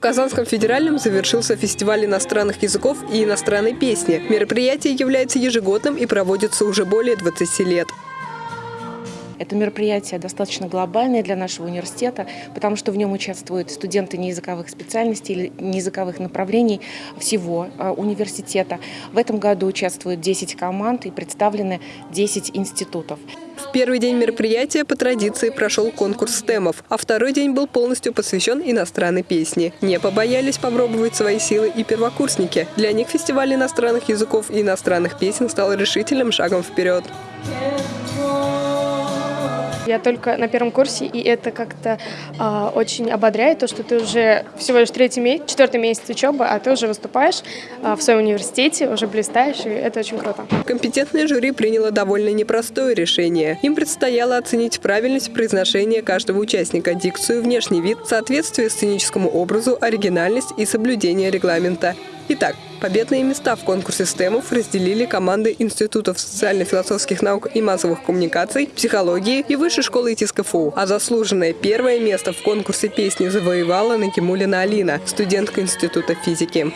Казанском федеральном завершился фестиваль иностранных языков и иностранной песни. Мероприятие является ежегодным и проводится уже более 20 лет. Это мероприятие достаточно глобальное для нашего университета, потому что в нем участвуют студенты неязыковых специальностей или неязыковых направлений всего а, университета. В этом году участвуют 10 команд и представлены 10 институтов. В первый день мероприятия по традиции прошел конкурс темов, а второй день был полностью посвящен иностранной песне. Не побоялись попробовать свои силы и первокурсники. Для них фестиваль иностранных языков и иностранных песен стал решительным шагом вперед. Я только на первом курсе, и это как-то э, очень ободряет, то, что ты уже всего лишь третий месяц, четвертый месяц учебы, а ты уже выступаешь э, в своем университете, уже блистаешь, и это очень круто. Компетентное жюри приняло довольно непростое решение. Им предстояло оценить правильность произношения каждого участника, дикцию, внешний вид, соответствие сценическому образу, оригинальность и соблюдение регламента. Итак, победные места в конкурсе стемов разделили команды Институтов социально-философских наук и массовых коммуникаций, психологии и Высшей школы ИТИС. А заслуженное первое место в конкурсе песни завоевала Накимулина Алина, студентка Института физики.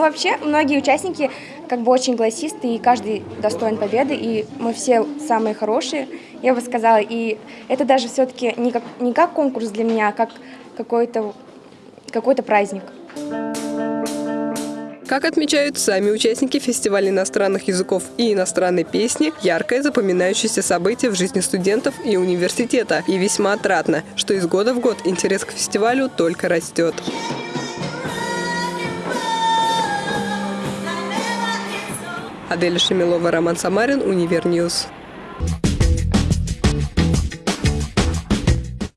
Ну, вообще, многие участники как бы очень голосисты, и каждый достоин победы, и мы все самые хорошие, я бы сказала. И это даже все-таки не как, не как конкурс для меня, а как какой-то какой, -то, праздник. Как отмечают сами участники фестиваля иностранных языков и иностранной песни, яркое запоминающееся событие в жизни студентов и университета. И весьма отрадно, что из года в год интерес к фестивалю только растет. Адель Шамилова, Роман Самарин, Univer News.